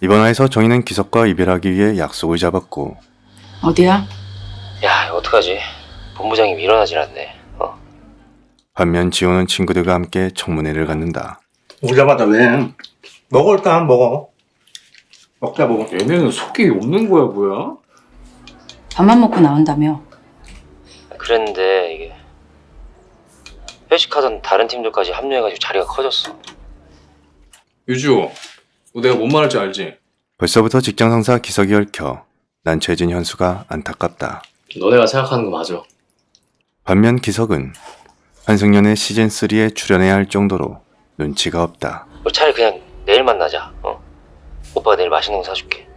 이번 화에서 정희는 기석과 이별하기 위해 약속을 잡았고 어디야? 야 이거 어떡하지? 본부장님 일어나질 않네 어? 반면 지호는 친구들과 함께 청문회를 갖는다. 오자마자 왜? 먹어 일단 먹어. 먹자 먹어. 얘네는 속이 없는 거야 뭐야? 밥만 먹고 나온다며. 그랬는데 이게 회식하던 다른 팀들까지 합류해가지고 자리가 커졌어 유주 너 내가 뭔 말할지 알지? 벌써부터 직장 상사 기석이 얽혀 난처해진 현수가 안타깝다. 너네가 생각하는 거 맞아 반면 기석은 한승연의 시즌3에 출연해야 할 정도로 눈치가 없다. 우리 차라리 그냥 내일 만나자 어? 오빠가 내일 맛있는 거 사줄게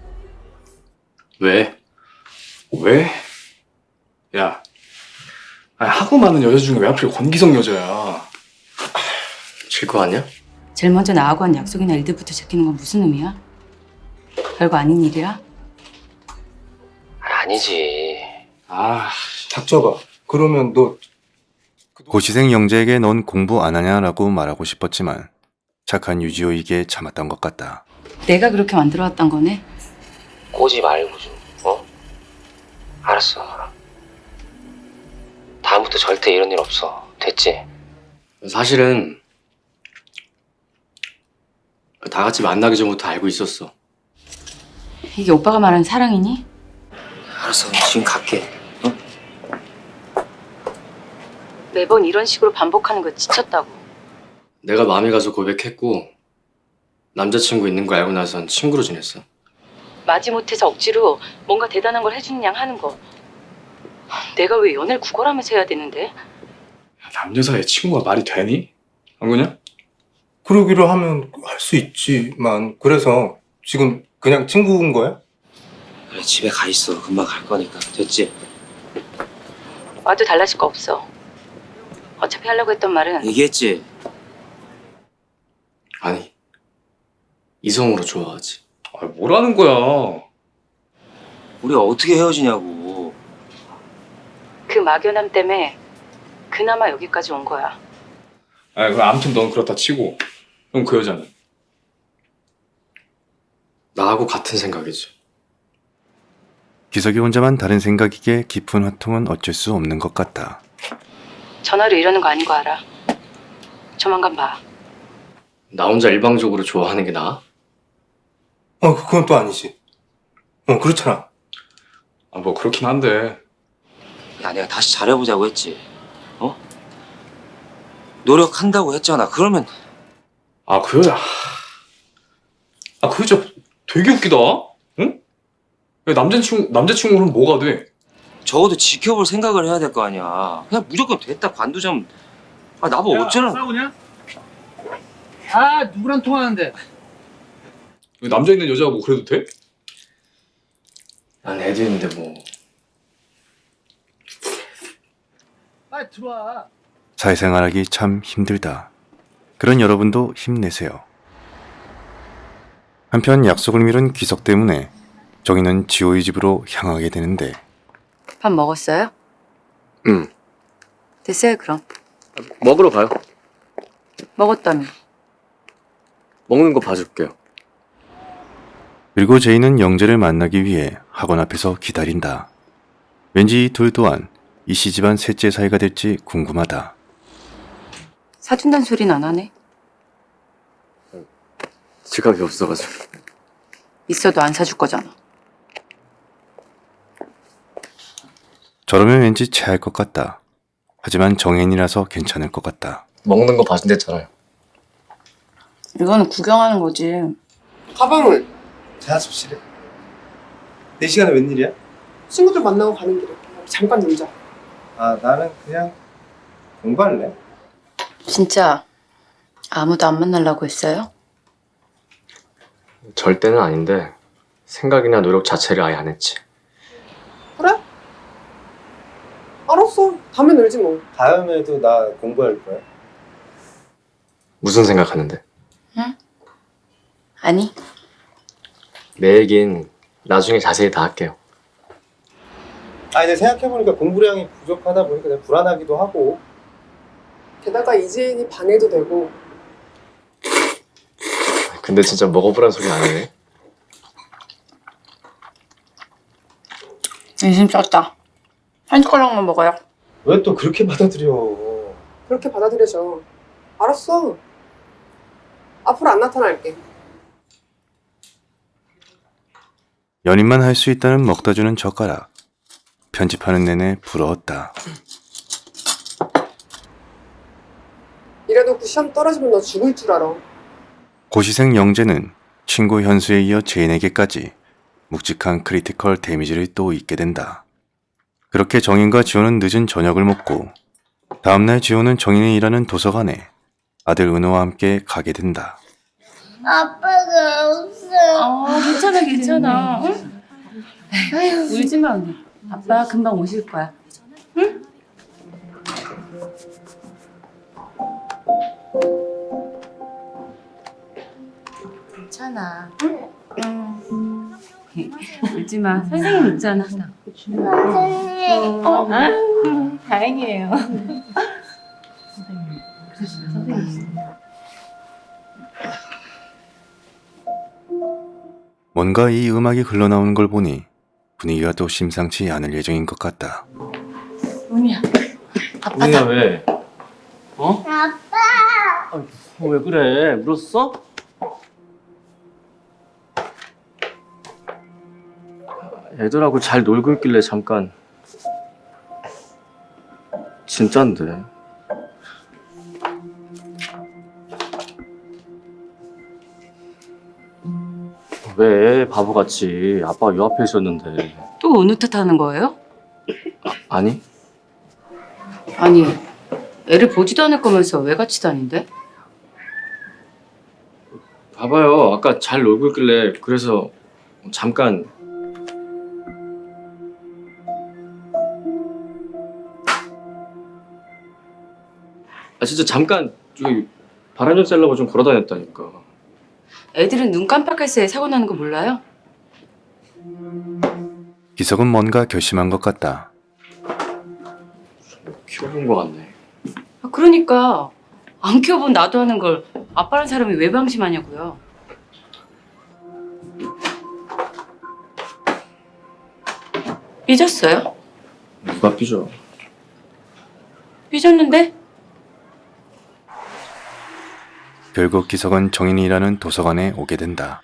왜? 왜? 야 아니, 하고 많은 여자 중에 왜 하필 권기성 여자야 질거 아니야? 제일 먼저 나하고 한 약속이나 일들부터 지키는 건 무슨 의미야? 별거 아닌 일이야? 아, 아니지 아 닥쳐봐. 그러면 너 고시생 영재에게 넌 공부 안 하냐라고 말하고 싶었지만 착한 유지호에게 참았던 것 같다. 내가 그렇게 만들어왔단 거네? 꼬지 말고 좀 어? 알았어 다음부터 절대 이런 일 없어 됐지? 사실은 다 같이 만나기 전부터 알고 있었어 이게 오빠가 말하는 사랑이니? 알았어 지금 갈게 매번 이런 식으로 반복하는 거 지쳤다고. 내가 마음이 가서 고백했고 남자친구 있는 거 알고 나선 친구로 지냈어 마지못해서 억지로 뭔가 대단한 걸 해주는 양 하는 거. 내가 왜 연애를 구걸하면서 해야 되는데? 남녀 사이에 친구가 말이 되니? 안 그냐? 그러기로 하면 할 수 있지만 그래서 지금 그냥 친구인 거야? 그래 집에 가 있어 금방 갈 거니까 됐지? 와도 달라질 거 없어. 어차피 하려고 했던 말은 얘기했지? 아니 이성으로 좋아하지 아 뭐라는 거야 우리 어떻게 헤어지냐고 그 막연함 때문에 그나마 여기까지 온 거야. 아 그럼 아무튼 넌 그렇다 치고 그럼 그 여자는? 나하고 같은 생각이지 기석이 혼자만 다른 생각이기에 깊은 화통은 어쩔 수 없는 것 같다. 전화로 이러는 거 아닌 거 알아. 조만간 봐. 나 혼자 일방적으로 좋아하는 게 나아? 어 그건 또 아니지. 어 그렇잖아. 아 뭐 그렇긴 한데 야 내가 다시 잘해보자고 했지 어? 노력한다고 했잖아 그러면 아 그 여자 아 그 여자 되게 웃기다 응? 왜 남자친구 남자친구는 뭐가 돼? 적어도 지켜볼 생각을 해야 될 거 아니야 그냥 무조건 됐다 관두자면 아 나보고 어쩌라고 싸우냐? 아 누구랑 통화하는데? 왜 남자 있는 여자가 뭐 그래도 돼? 난 애도 있는데 뭐 빨리 들어와. 사회생활하기 참 힘들다. 그런 여러분도 힘내세요. 한편 약속을 미룬 기석 때문에 정희는 지호의 집으로 향하게 되는데 밥 먹었어요? 응. 됐어요 그럼. 먹으러 가요 먹었다며. 먹는 거 봐줄게요 그리고 제이는 영재를 만나기 위해 학원 앞에서 기다린다. 왠지 이 둘 또한 이씨 집안 셋째 사이가 될지 궁금하다. 사준다는 소리는 안 하네. 지갑이 없어가지고 있어도 안 사줄 거잖아. 저러면 왠지 체할 것 같다. 하지만 정혜인이라서 괜찮을 것 같다. 먹는 거 봐준댔잖아요 이거는 구경하는 거지. 가방을 자습실에. 내 시간에 웬일이야? 친구들 만나고 가는 길에 잠깐 놀자. 아 나는 그냥 공부할래. 진짜 아무도 안 만나려고 했어요? 절대는 아닌데 생각이나 노력 자체를 아예 안 했지 그래? 알았어. 다음에 놀지 뭐. 다음에도 나 공부할 거야. 무슨 생각하는데? 아니 내 얘긴 나중에 자세히 다 할게요 아 이제 생각해보니까 공부량이 부족하다 보니까 내가 불안하기도 하고. 게다가 이재인이 반해도 되고 근데 진짜 먹어보란 소리 안 해. 인심 쪘다. 한 숟가락만 먹어요. 왜 또 그렇게 받아들여? 그렇게 받아들여져. 알았어. 앞으로 안 나타날게. 연인만 할 수 있다는 먹다 주는 젓가락. 편집하는 내내 부러웠다. 이래놓고 시험 떨어지면 너 죽을 줄 알아. 고시생 영재는 친구 현수에 이어 제인에게까지 묵직한 critical damage를 또 입게 된다. 그렇게 정인과 지호는 늦은 저녁을 먹고 다음날 지호는 정인이 일하는 도서관에 아들 은호와 함께 가게 된다. 아빠가 없어. 아, 괜찮아, 괜찮아. 응? 울지 마, 언니. 아빠 금방 오실 거야. 응? 괜찮아. 응. 울지 마. 선생님 있잖아. 선생님. 어, 아, 다행이에요. 뭔가 이 음악이 흘러나오는 걸 보니 분위기가 또 심상치 않을 예정인 것 같다. 은희야. 우리야 왜? 어? 아빠. 어, 왜 그래? 울었어? 애들하고 잘 놀고 있길래 잠깐 진짠데 왜 바보같이 아빠가 요 앞에 있었는데 또 어느 탓 하는 거예요? 아 니 아니, 애를 보지도 않을 거면서 왜 같이 다닌대? 봐봐요 아까 잘 놀고 있길래 그래서 잠깐 아 진짜 잠깐 저기 바람 좀 쐬려고 좀 걸어다녔다니까 애들은 눈 깜빡할 새에 사고 나는 거 몰라요? 기석은 뭔가 결심한 것 같다. 키워본 거 같네 아, 그러니까 안 키워본 나도 하는 걸 아빠란 사람이 왜 방심하냐고요. 삐졌어요? 누가 삐져 삐졌는데? 결국 기석은 정인이 일하는 도서관에 오게 된다.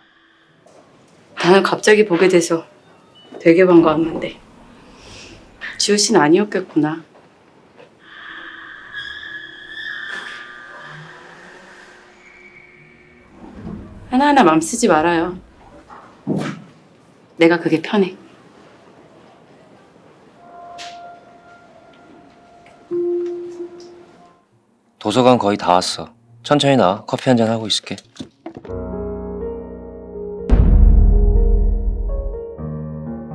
나는 갑자기 보게 돼서 되게 반가웠는데 지호 씨는 아니었겠구나. 하나하나 맘 쓰지 말아요. 내가 그게 편해. 도서관 거의 다 왔어 천천히 나 커피 한 잔 하고 있을게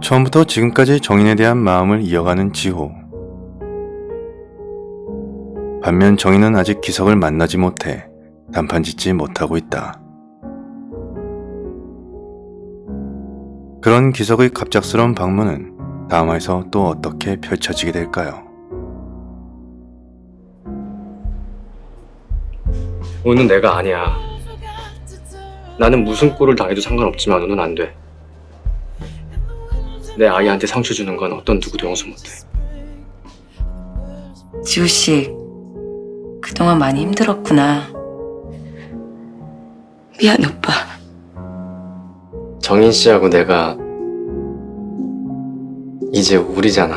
처음부터 지금까지 정인에 대한 마음을 이어가는 지호. 반면 정인은 아직 기석을 만나지 못해 단판 짓지 못하고 있다. 그런 기석의 갑작스러운 방문은 다음화에서 또 어떻게 펼쳐지게 될까요? 은은 내가 아니야 나는 무슨 꼴을 당해도 상관없지만 은은 안돼 내 아이한테 상처 주는 건 어떤 누구도 용서 못해 지호 씨, 그동안 많이 힘들었구나. 미안 오빠. 정인 씨하고 내가 이제 우리잖아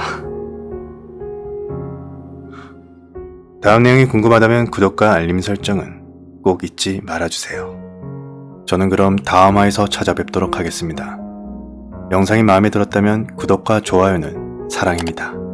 다음 내용이 궁금하다면 구독과 알림 설정은 꼭 잊지 말아주세요. 저는 그럼 다음화에서 찾아뵙도록 하겠습니다. 영상이 마음에 들었다면 구독과 좋아요는 사랑입니다.